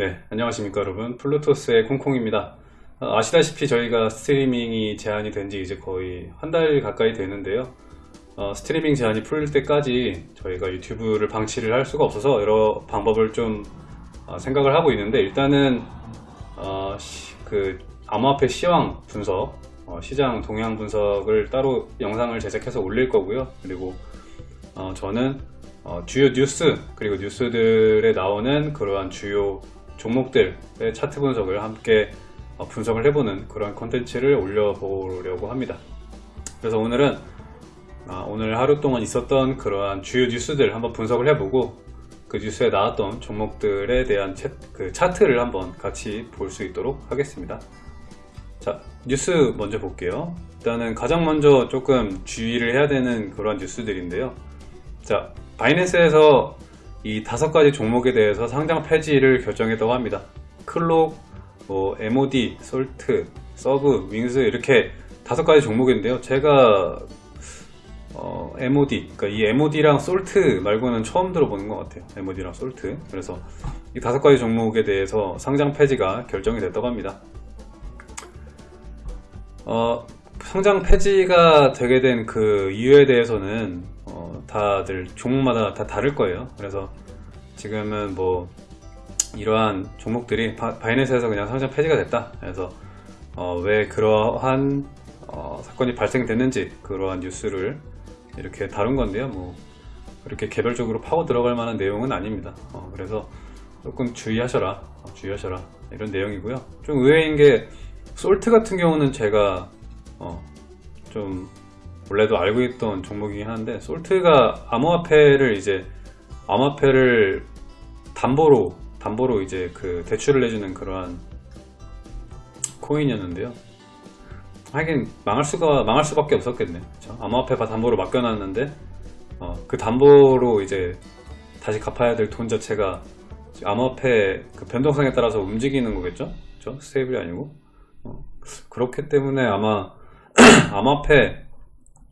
네, 안녕하십니까 여러분. 플루토스의 콩콩입니다. 어, 아시다시피 저희가 스트리밍이 제한이 된 지 이제 거의 한 달 가까이 되는데요. 어, 스트리밍 제한이 풀릴 때까지 저희가 유튜브를 방치를 할 수가 없어서 여러 방법을 좀 어, 생각을 하고 있는데 일단은 어, 시- 그 암호화폐 시황 분석, 어, 시장 동향 분석을 따로 영상을 제작해서 올릴 거고요. 그리고 어, 저는 어, 주요 뉴스 그리고 뉴스들에 나오는 그러한 주요 종목들의 차트 분석을 함께 어, 분석을 해보는 그런 콘텐츠를 올려보려고 합니다. 그래서 오늘은 아, 오늘 하루 동안 있었던 그러한 주요 뉴스들 한번 분석을 해보고 그 뉴스에 나왔던 종목들에 대한 차, 그 차트를 한번 같이 볼 수 있도록 하겠습니다. 자, 뉴스 먼저 볼게요. 일단은 가장 먼저 조금 주의를 해야 되는 그런 뉴스들인데요. 자, 바이낸스에서 이 다섯 가지 종목에 대해서 상장 폐지를 결정했다고 합니다. 클록, 뭐, MOD, 솔트, 서브, 윙스 이렇게 다섯 가지 종목인데요. 제가 어, MOD, 그러니까 이 MOD랑 솔트 말고는 처음 들어보는 것 같아요. MOD랑 솔트. 그래서 이 다섯 가지 종목에 대해서 상장 폐지가 결정이 됐다고 합니다. 어, 상장 폐지가 되게 된 그 이유에 대해서는 어, 다들 종목마다 다 다를 거예요. 그래서 지금은 뭐 이러한 종목들이 바, 바이낸스에서 그냥 상장 폐지가 됐다. 그래서 어, 왜 그러한 어, 사건이 발생됐는지 그러한 뉴스를 이렇게 다룬 건데요. 뭐 그렇게 개별적으로 파고 들어갈 만한 내용은 아닙니다. 어, 그래서 조금 주의하셔라, 어, 주의하셔라 이런 내용이고요. 좀 의외인 게 솔트 같은 경우는 제가 어, 좀 원래도 알고 있던 종목이긴 한데 솔트가 암호화폐를 이제 암호화폐를 담보로 담보로 이제 그 대출을 해주는 그러한 코인이었는데요. 하긴 망할 수가 망할 수밖에 없었겠네. 그쵸? 암호화폐 담보로 맡겨놨는데 어, 그 담보로 이제 다시 갚아야 될 돈 자체가 암호화폐 그 변동성에 따라서 움직이는 거겠죠? 그쵸? 스테이블이 아니고 어, 그렇기 때문에 아마 암호화폐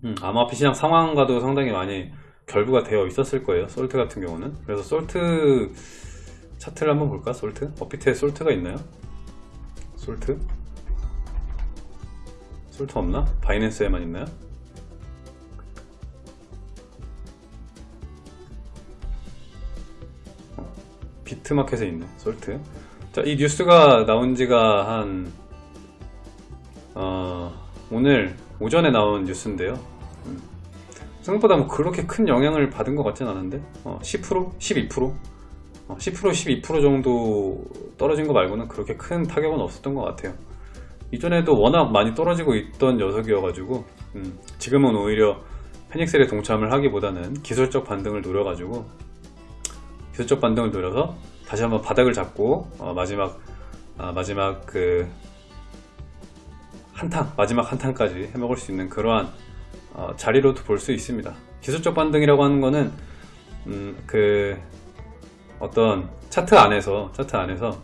음, 암호화폐 시장 상황과도 상당히 많이 결부가 되어 있었을 거예요. 솔트 같은 경우는. 그래서 솔트 차트를 한번 볼까? 솔트? 업비트에 솔트가 있나요? 솔트? 솔트 없나? 바이낸스에만 있나요? 어, 비트마켓에 있네, 솔트. 자, 이 뉴스가 나온 지가 한, 어, 오늘 오전에 나온 뉴스인데요. 음, 생각보다 뭐 그렇게 큰 영향을 받은 것 같진 않은데, 어, 10%? 12%? 어, 10% 12% 정도 떨어진 거 말고는 그렇게 큰 타격은 없었던 것 같아요. 이전에도 워낙 많이 떨어지고 있던 녀석이어가지고 음, 지금은 오히려 페닉셀에 동참을 하기보다는 기술적 반등을 노려가지고 기술적 반등을 노려서 다시 한번 바닥을 잡고 어, 마지막 아, 마지막 그 한탕. 마지막 한탕까지 해먹을 수 있는 그러한 어, 자리로도 볼 수 있습니다. 기술적 반등이라고 하는 거는 음, 그 어떤 차트 안에서 차트 안에서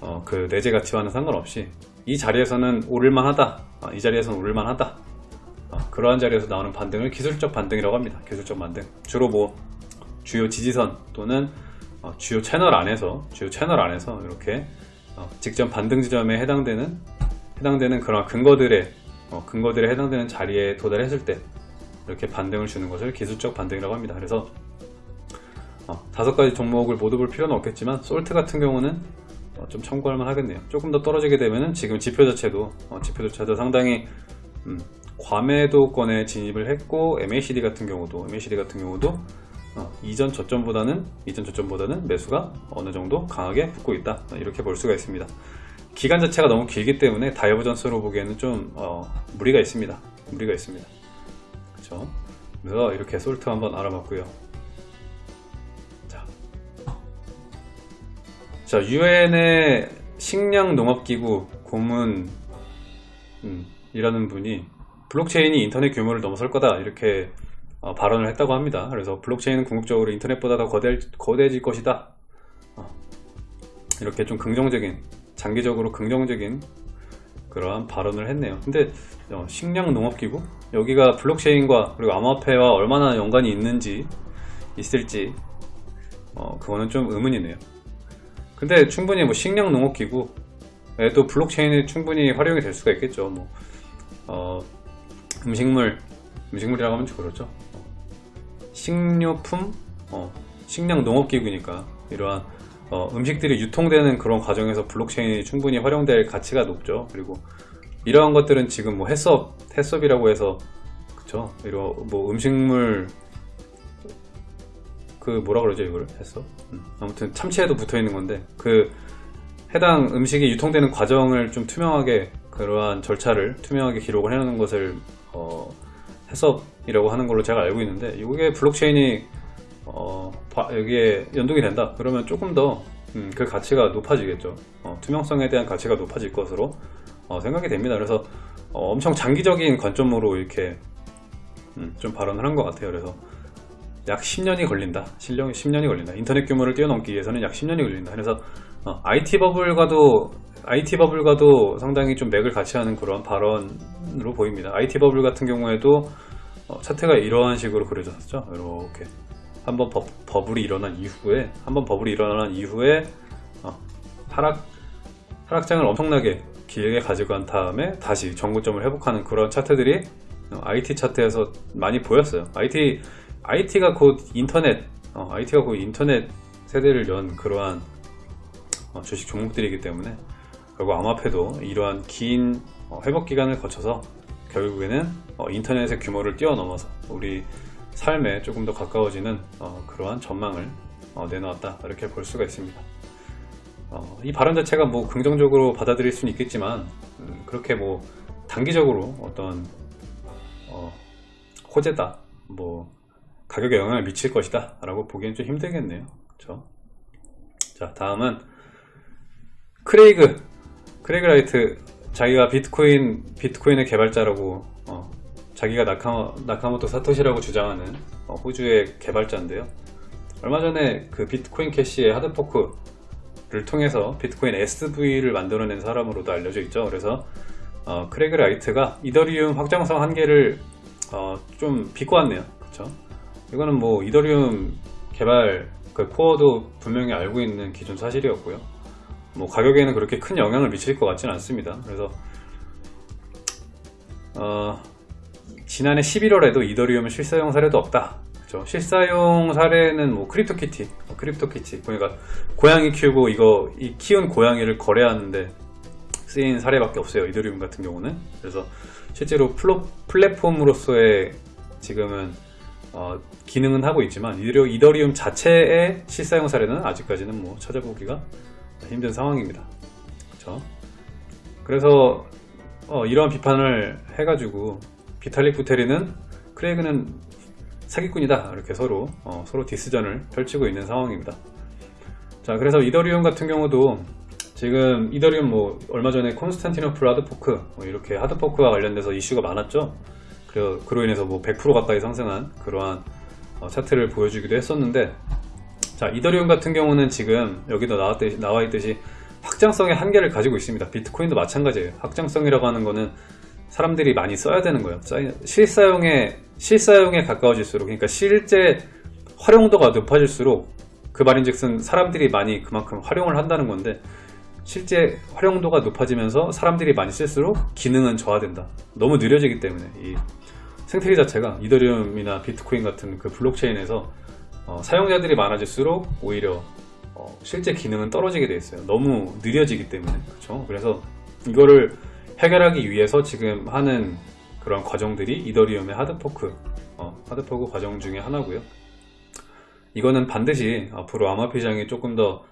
어, 그 내재 가치와는 상관없이 이 자리에서는 오를만 하다 어, 이 자리에서는 오를만 하다 어, 그러한 자리에서 나오는 반등을 기술적 반등이라고 합니다. 기술적 반등. 주로 뭐 주요 지지선 또는 어, 주요 채널 안에서 주요 채널 안에서 이렇게 어, 직전 반등 지점에 해당되는 해당되는 그런 근거들의 어, 근거들에 해당되는 자리에 도달했을 때 이렇게 반등을 주는 것을 기술적 반등이라고 합니다. 그래서 어, 다섯 가지 종목을 모두 볼 필요는 없겠지만 솔트 같은 경우는 어, 좀 참고할 만 하겠네요. 조금 더 떨어지게 되면은 지금 지표 자체도 어, 지표 자체도 상당히 음, 과매도권에 진입을 했고 MACD 같은 경우도 MACD 같은 경우도 어, 이전 저점보다는 이전 저점보다는 매수가 어느 정도 강하게 붙고 있다. 어, 이렇게 볼 수가 있습니다 기간 자체가 너무 길기 때문에 divergence로 보기에는 좀 어, 무리가 있습니다. 무리가 있습니다. 그렇죠 그래서 이렇게 솔트 한번 알아봤고요. 자, 자 유엔의 식량 농업기구 고문 음, 이라는 분이 블록체인이 인터넷 규모를 넘어설 거다 이렇게 어, 발언을 했다고 합니다. 그래서 블록체인은 궁극적으로 인터넷보다 더 거대, 거대해질 것이다. 어, 이렇게 좀 긍정적인, 장기적으로 긍정적인 그러한 발언을 했네요. 근데 어, 식량농업기구? 여기가 블록체인과 그리고 암호화폐와 얼마나 연관이 있는지 있을지 어, 그거는 좀 의문이네요. 근데 충분히 뭐 식량 농업 기구에도 블록체인이 충분히 활용이 될 수가 있겠죠. 뭐 어, 음식물 음식물이라고 하면 좀 그렇죠. 어, 식료품, 어, 식량 농업 기구니까 이러한 어, 음식들이 유통되는 그런 과정에서 블록체인이 충분히 활용될 가치가 높죠. 그리고 이러한 것들은 지금 뭐 해썹, 해썹이라고 해서 그쵸? 이런 뭐 음식물 그 뭐라 그러죠 이거를 해썹? 음, 아무튼 참치에도 붙어 있는 건데 그 해당 음식이 유통되는 과정을 좀 투명하게 그러한 절차를 투명하게 기록을 해놓는 것을 어, 해썹이라고 하는 걸로 제가 알고 있는데 이게 블록체인이 어, 바- 여기에 연동이 된다. 그러면 조금 더그 가치가 높아지겠죠. 어, 투명성에 대한 가치가 높아질 것으로 어, 생각이 됩니다. 그래서 어, 엄청 장기적인 관점으로 이렇게 음, 좀 발언을 한 것 같아요. 그래서 약 10년이 걸린다. 실력이 10년이 걸린다. 인터넷 규모를 뛰어넘기 위해서는 약 10년이 걸린다. 그래서 어, IT 버블과도 IT 버블과도 상당히 좀 맥을 같이 하는 그런 발언으로 보입니다. IT 버블 같은 경우에도 어, 차트가 이러한 식으로 그려졌었죠. 이렇게 한번 버, 버블이 일어난 이후에 한번 버블이 일어난 이후에 어, 하락 하락장을 엄청나게 길게 가지고 간 다음에 다시 정고점을 회복하는 그런 차트들이 어, IT 차트에서 많이 보였어요. IT IT가 곧 인터넷, 어, IT가 곧 인터넷 세대를 연 그러한 어, 주식 종목들이기 때문에 결국 암호화폐도 이러한 긴 어, 회복 기간을 거쳐서 결국에는 어, 인터넷의 규모를 뛰어넘어서 우리 삶에 조금 더 가까워지는 어, 그러한 전망을 어, 내놓았다 이렇게 볼 수가 있습니다. 어, 이 발언 자체가 뭐 긍정적으로 받아들일 수는 있겠지만 음, 그렇게 뭐 단기적으로 어떤 어, 호재다 뭐 가격에 영향을 미칠 것이다 라고 보기엔 좀 힘들겠네요 그쵸? 자 다음은 크레이그 크레이그 라이트 자기가 비트코인 비트코인의 개발자라고 어, 자기가 나카, 나카모토 사토시라고 주장하는 어, 호주의 개발자인데요 얼마 전에 그 비트코인 캐시의 하드포크를 통해서 비트코인 SV를 만들어낸 사람으로도 알려져 있죠. 그래서 어, 크레그 라이트가 이더리움 확장성 한계를 어, 좀 비꼬았네요. 그쵸? 이거는 뭐 이더리움 개발 그 코어도 분명히 알고 있는 기존 사실이었고요. 뭐 가격에는 그렇게 큰 영향을 미칠 것 같지는 않습니다. 그래서 어, 지난해 11월에도 이더리움 실사용 사례도 없다. 그죠? 실사용 사례는 뭐 크립토키티, 어, 크립토키티. 그러니까 고양이 키우고 이거 이 키운 고양이를 거래하는데 쓰인 사례밖에 없어요. 이더리움 같은 경우는. 그래서 실제로 플로, 플랫폼으로서의 지금은 어, 기능은 하고 있지만 이더리움, 이더리움 자체의 실사용 사례는 아직까지는 뭐 찾아보기가 힘든 상황입니다. 그렇죠? 그래서 어, 이러한 비판을 해가지고 비탈릭 부테리는 크레이그는 사기꾼이다 이렇게 서로 어, 서로 디스전을 펼치고 있는 상황입니다. 자 그래서 이더리움 같은 경우도 지금 이더리움 뭐 얼마 전에 콘스탄티노플 하드포크 뭐 이렇게 하드포크와 관련돼서 이슈가 많았죠. 그러, 그로 인해서 뭐 100% 가까이 상승한 그러한 어, 차트를 보여주기도 했었는데 자 이더리움 같은 경우는 지금 여기도 나와 있듯이 확장성의 한계를 가지고 있습니다. 비트코인도 마찬가지예요. 확장성이라고 하는 거는 사람들이 많이 써야 되는 거예요. 실사용에 실사용에 가까워질수록 그러니까 실제 활용도가 높아질수록 그 말인즉슨 사람들이 많이 그만큼 활용을 한다는 건데 실제 활용도가 높아지면서 사람들이 많이 쓸수록 기능은 저하된다. 너무 느려지기 때문에 이 생태계 자체가 이더리움이나 비트코인 같은 그 블록체인에서 어, 사용자들이 많아질수록 오히려 어, 실제 기능은 떨어지게 돼 있어요. 너무 느려지기 때문에 그렇죠. 그래서 이거를 해결하기 위해서 지금 하는 그런 과정들이 이더리움의 하드포크, 어, 하드포크 과정 중에 하나고요. 이거는 반드시 앞으로 암호화폐장이 조금 더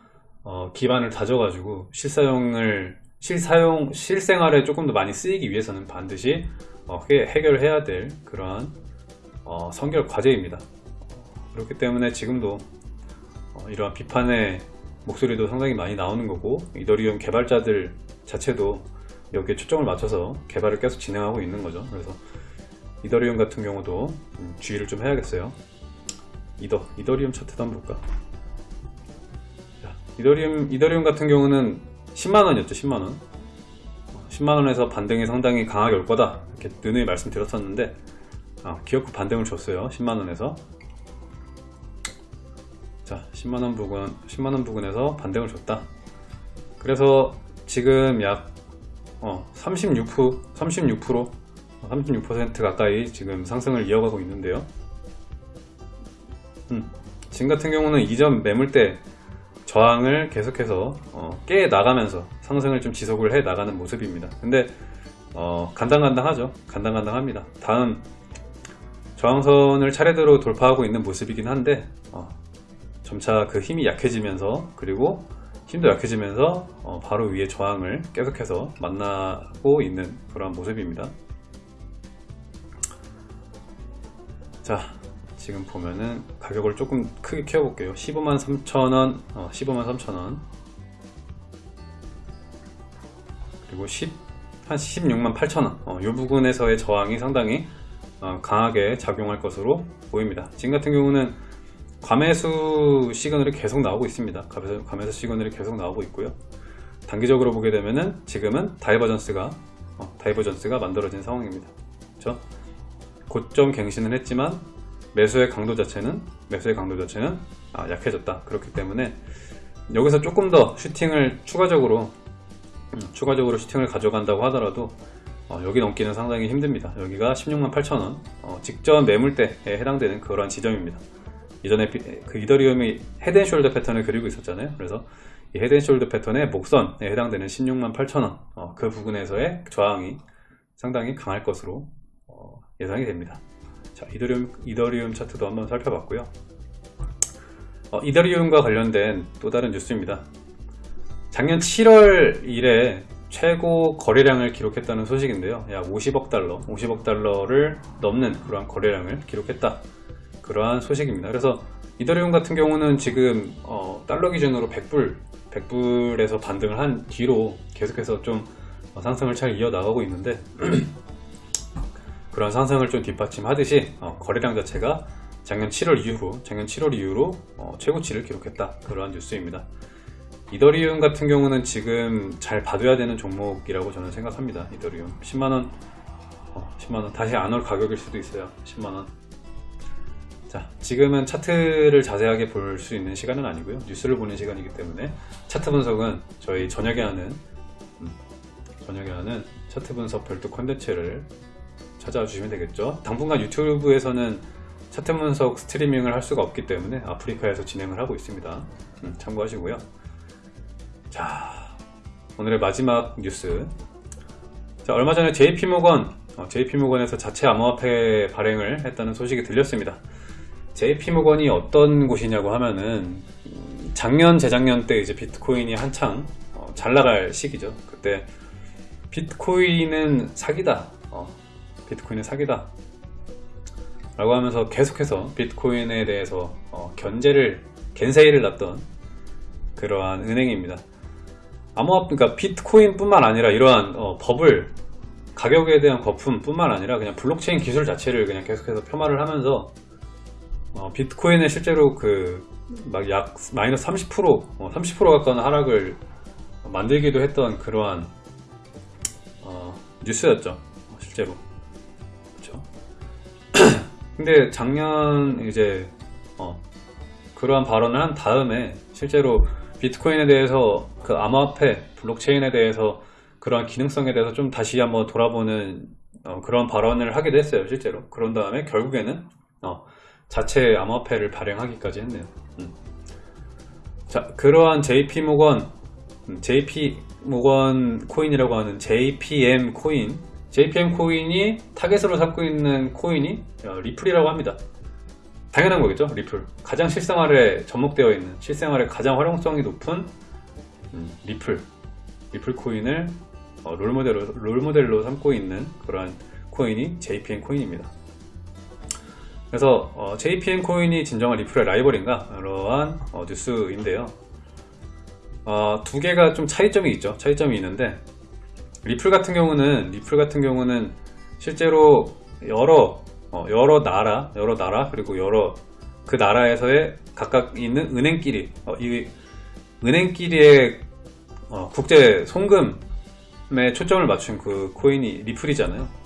어, 기반을 다져가지고 실사용을 실사용 실생활에 조금 더 많이 쓰이기 위해서는 반드시 어, 해- 해결해야 될 그러한 어, 선결 과제입니다. 어, 그렇기 때문에 지금도 어, 이러한 비판의 목소리도 상당히 많이 나오는 거고 이더리움 개발자들 자체도 여기에 초점을 맞춰서 개발을 계속 진행하고 있는 거죠. 그래서 이더리움 같은 경우도 음, 주의를 좀 해야겠어요. 이더 이더리움 차트도 한번 볼까? 자, 이더리움 이더리움 같은 경우는 10만 원이었죠. 10만 원. 10만 원에서 반등이 상당히 강하게 올 거다. 이렇게 누누이 말씀드렸었는데 아, 기업구 반등을 줬어요. 10만 원에서. 자, 10만 원 부근 10만 원 부근에서 반등을 줬다. 그래서 지금 약 어, 36%, 36%, 36% 가까이 지금 상승을 이어가고 있는데요. 음, 지금 같은 경우는 이전 매물대 저항을 계속해서 어, 깨 나가면서 상승을 좀 지속을 해 나가는 모습입니다. 근데 어, 간당간당하죠. 간당간당합니다. 다음 저항선을 차례대로 돌파하고 있는 모습이긴 한데 어, 점차 그 힘이 약해지면서 그리고 힘도 약해지면서 어, 바로 위에 저항을 계속해서 만나고 있는 그런 모습입니다. 자 지금 보면은 가격을 조금 크게 키워 볼게요. 15만 3천원 어, 15만 3천원. 그리고 10, 한 16만 8천원. 어, 이 부분에서의 저항이 상당히 어, 강하게 작용할 것으로 보입니다. 지금 같은 경우는 과매수 시그널이 계속 나오고 있습니다. 과매수, 과매수 시그널이 계속 나오고 있고요. 단기적으로 보게 되면은 지금은 divergence가 어, divergence가 만들어진 상황입니다. 그렇죠? 고점 갱신을 했지만 매수의 강도 자체는 매수의 강도 자체는 아, 약해졌다. 그렇기 때문에 여기서 조금 더 슈팅을 추가적으로 음, 추가적으로 슈팅을 가져간다고 하더라도 어, 여기 넘기는 상당히 힘듭니다. 여기가 16만 8천원. 어, 직전 매물대에 해당되는 그러한 지점입니다 이전에 비, 그 이더리움이 head and shoulder 패턴을 그리고 있었잖아요 그래서 이 head and shoulder 패턴의 목선에 해당되는 16만 8천원 어, 그 부분에서의 저항이 상당히 강할 것으로 어, 예상이 됩니다 자, 이더리움, 이더리움 차트도 한번 살펴봤고요. 어, 이더리움과 관련된 또 다른 뉴스입니다. 작년 7월 이래 최고 거래량을 기록했다는 소식인데요. 약 50억 달러, 50억 달러를 넘는 그러한 거래량을 기록했다. 그러한 소식입니다. 그래서 이더리움 같은 경우는 지금 어, 달러 기준으로 100불, 100불에서 반등을 한 뒤로 계속해서 좀 상승을 잘 이어나가고 있는데 그런 상승을 좀 뒷받침하듯이 어, 거래량 자체가 작년 7월 이후로 작년 7월 이후로 어, 최고치를 기록했다. 그러한 뉴스입니다. 이더리움 같은 경우는 지금 잘 봐둬야 되는 종목이라고 저는 생각합니다. 이더리움. 10만원 어, 10만원. 다시 안 올 가격일 수도 있어요. 10만원 자 지금은 차트를 자세하게 볼 수 있는 시간은 아니고요. 뉴스를 보는 시간이기 때문에 차트 분석은 저희 저녁에 하는 음, 저녁에 하는 차트 분석 별도 콘텐츠를 찾아와 주시면 되겠죠. 당분간 유튜브에서는 차트 분석 스트리밍을 할 수가 없기 때문에 아프리카에서 진행을 하고 있습니다. 음, 참고하시고요. 자 오늘의 마지막 뉴스. 자 얼마 전에 JP모건 어, JP모건에서 자체 암호화폐 발행을 했다는 소식이 들렸습니다 JP모건이 어떤 곳이냐고 하면은 음, 작년 재작년 때 이제 비트코인이 한창 어, 잘 나갈 시기죠. 그때 비트코인은 사기다. 어, 비트코인은 사기다. 라고 하면서 계속해서 비트코인에 대해서 어, 견제를 겐세이를 놨던 그러한 은행입니다. 암호화 그러니까 비트코인 뿐만 아니라 이러한 어, 버블 가격에 대한 거품 뿐만 아니라 그냥 블록체인 기술 자체를 그냥 계속해서 폄하를 하면서 어, 비트코인에 실제로 그 막 약 마이너스 30% 어, 30% 가까운 하락을 만들기도 했던 그러한 어, 뉴스였죠. 실제로. 근데 작년 이제 어, 그러한 발언을 한 다음에 실제로 비트코인에 대해서 그 암호화폐 블록체인에 대해서 그러한 기능성에 대해서 좀 다시 한번 돌아보는 어, 그런 발언을 하기도 했어요 실제로. 그런 다음에 결국에는 어, 자체 암호화폐를 발행하기까지 했네요 음. 자 그러한 JP모건 음, JP모건 코인이라고 하는 JPM 코인 JPM 코인이 타겟으로 삼고 있는 코인이 어, 리플이라고 합니다. 당연한 거겠죠 리플 가장 실생활에 접목되어 있는 실생활에 가장 활용성이 높은 음, 리플 리플 코인을 어, 롤모델로, 롤모델로 삼고 있는 그러한 코인이 JPM 코인입니다 그래서 어, JPM 코인이 진정한 리플의 라이벌인가? 이러한 어, 뉴스인데요. 어, 두 개가 좀 차이점이 있죠. 차이점이 있는데 리플 같은 경우는 리플 같은 경우는 실제로 여러 어, 여러 나라 여러 나라 그리고 여러 그 나라에서의 각각 있는 은행끼리 어, 이 은행끼리의 어, 국제 송금에 초점을 맞춘 그 코인이 리플이잖아요. 어,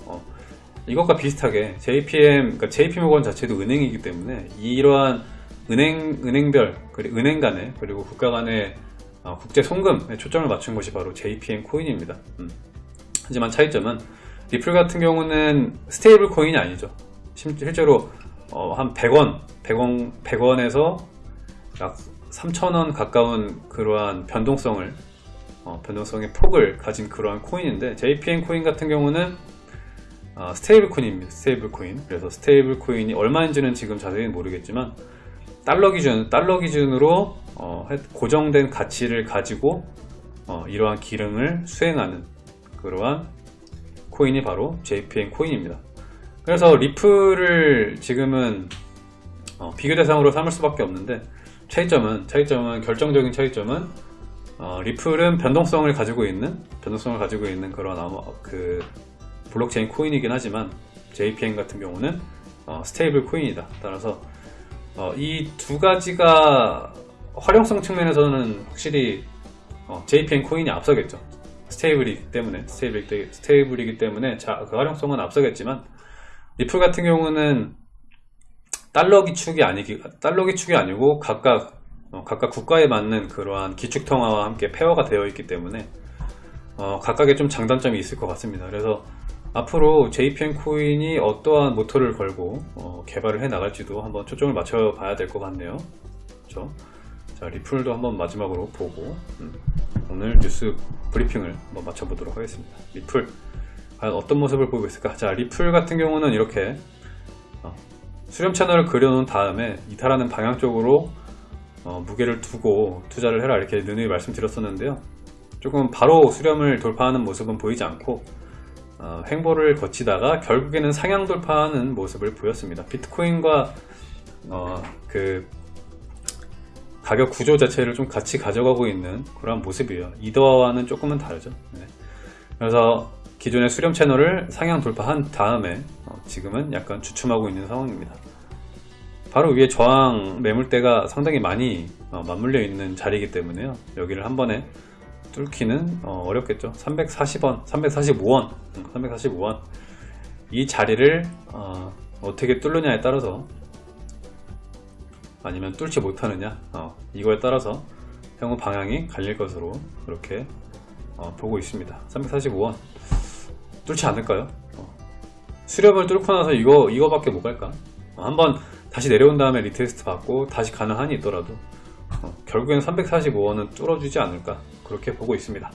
이것과 비슷하게 JPM 그러니까 JP모건 자체도 은행이기 때문에 이러한 은행 은행별 그리고 은행 간의 그리고 국가 간의 어, 국제 송금에 초점을 맞춘 것이 바로 JPM 코인입니다. 음. 하지만 차이점은 리플 같은 경우는 stable 코인이 아니죠. 심- 실제로 어, 한 100원, 100원, 100원에서 약 3,000원 가까운 그러한 변동성을 어, 변동성의 폭을 가진 그러한 코인인데 JPM 코인 같은 경우는 아, stable 코인입니다. stable 코인. 그래서 stable 코인이 얼마인지는 지금 자세히는 모르겠지만 달러 기준, 달러 기준으로 어, 해- 고정된 가치를 가지고 어, 이러한 기능을 수행하는 그러한 코인이 바로 JPM 코인입니다. 그래서 리플을 지금은 어, 비교 대상으로 삼을 수밖에 없는데 차이점은 차이점은 결정적인 차이점은 어, 리플은 변동성을 가지고 있는 변동성을 가지고 있는 그런 아마 그 블록체인 코인이긴 하지만 JPM 같은 경우는 어, stable 코인이다. 따라서 이 두 가지가 활용성 측면에서는 확실히 어, JPM 코인이 앞서겠죠. stable이기 때문에 stable, stable이기 때문에 자, 그 활용성은 앞서겠지만 리플 같은 경우는 달러 기축이 아니기 달러 기축이 아니고 각각 어, 각각 국가에 맞는 그러한 기축 통화와 함께 pair가 되어 있기 때문에 어, 각각의 좀 장단점이 있을 것 같습니다. 그래서 앞으로 JPM 코인이 어떠한 모토를 걸고 어, 개발을 해 나갈지도 한번 초점을 맞춰 봐야 될 것 같네요. 그렇죠? 자 리플도 한번 마지막으로 보고 음, 오늘 뉴스 브리핑을 한번 마쳐보도록 하겠습니다. 리플 과연 어떤 모습을 보이고 있을까? 자 리플 같은 경우는 이렇게 어, 수렴 채널을 그려놓은 다음에 이탈하는 방향 쪽으로 어, 무게를 두고 투자를 해라 이렇게 누누이 말씀드렸었는데요. 조금 바로 수렴을 돌파하는 모습은 보이지 않고 어, 횡보를 거치다가 결국에는 상향 돌파하는 모습을 보였습니다. 비트코인과 어, 그 가격 구조 자체를 좀 같이 가져가고 있는 그런 모습이에요. 이더와는 조금은 다르죠. 네. 그래서 기존의 수렴 채널을 상향 돌파한 다음에 어, 지금은 약간 주춤하고 있는 상황입니다. 바로 위에 저항 매물대가 상당히 많이 어, 맞물려 있는 자리이기 때문에요. 여기를 한 번에 뚫기는 어, 어렵겠죠. 340원, 345원, 345원 이 자리를 어, 떻게 뚫느냐에 따라서 아니면 뚫지 못하느냐 어, 이거에 따라서 향후 방향이 갈릴 것으로 그렇게 어, 보고 있습니다. 345원 뚫지 않을까요? 어, 수렴을 뚫고 나서 이거 이거밖에 못 갈까? 어, 한번 다시 내려온 다음에 retest 받고 다시 가는 한이 있더라도 어, 결국엔 345원은 뚫어주지 않을까 그렇게 보고 있습니다.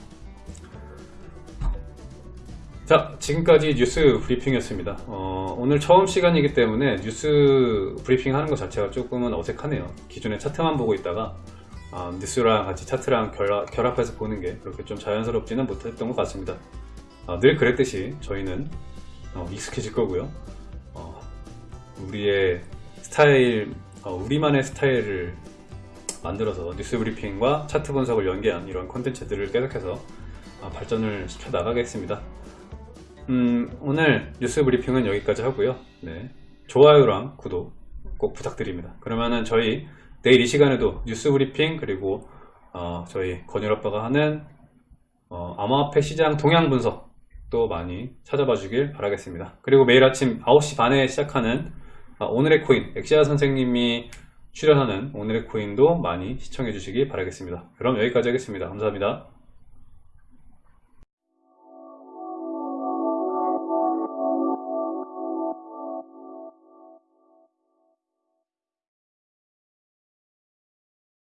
자 지금까지 뉴스 브리핑이었습니다. 어, 오늘 처음 시간이기 때문에 뉴스 브리핑 하는 것 자체가 조금은 어색하네요. 기존에 차트만 보고 있다가 아, 뉴스랑 같이 차트랑 결합, 결합해서 보는 게 그렇게 좀 자연스럽지는 못했던 것 같습니다. 아, 늘 그랬듯이 저희는 어, 익숙해질 거고요. 어, 우리의 스타일, 어, 우리만의 스타일을 만들어서 뉴스 브리핑과 차트 분석을 연계한 이런 콘텐츠들을 계속해서 아, 발전을 시켜 나가겠습니다. 음, 오늘 뉴스 브리핑은 여기까지 하고요. 네. 좋아요랑 구독 꼭 부탁드립니다. 그러면은 저희 내일 이 시간에도 뉴스 브리핑 그리고 어, 저희 건율 아빠가 하는 어, 암호화폐 시장 동향 분석 또 많이 찾아봐 주길 바라겠습니다. 그리고 매일 아침 9시 반에 시작하는 아, 오늘의 코인 엑시아 선생님이 출연하는 오늘의 코인도 많이 시청해 주시기 바라겠습니다. 그럼 여기까지 하겠습니다. 감사합니다.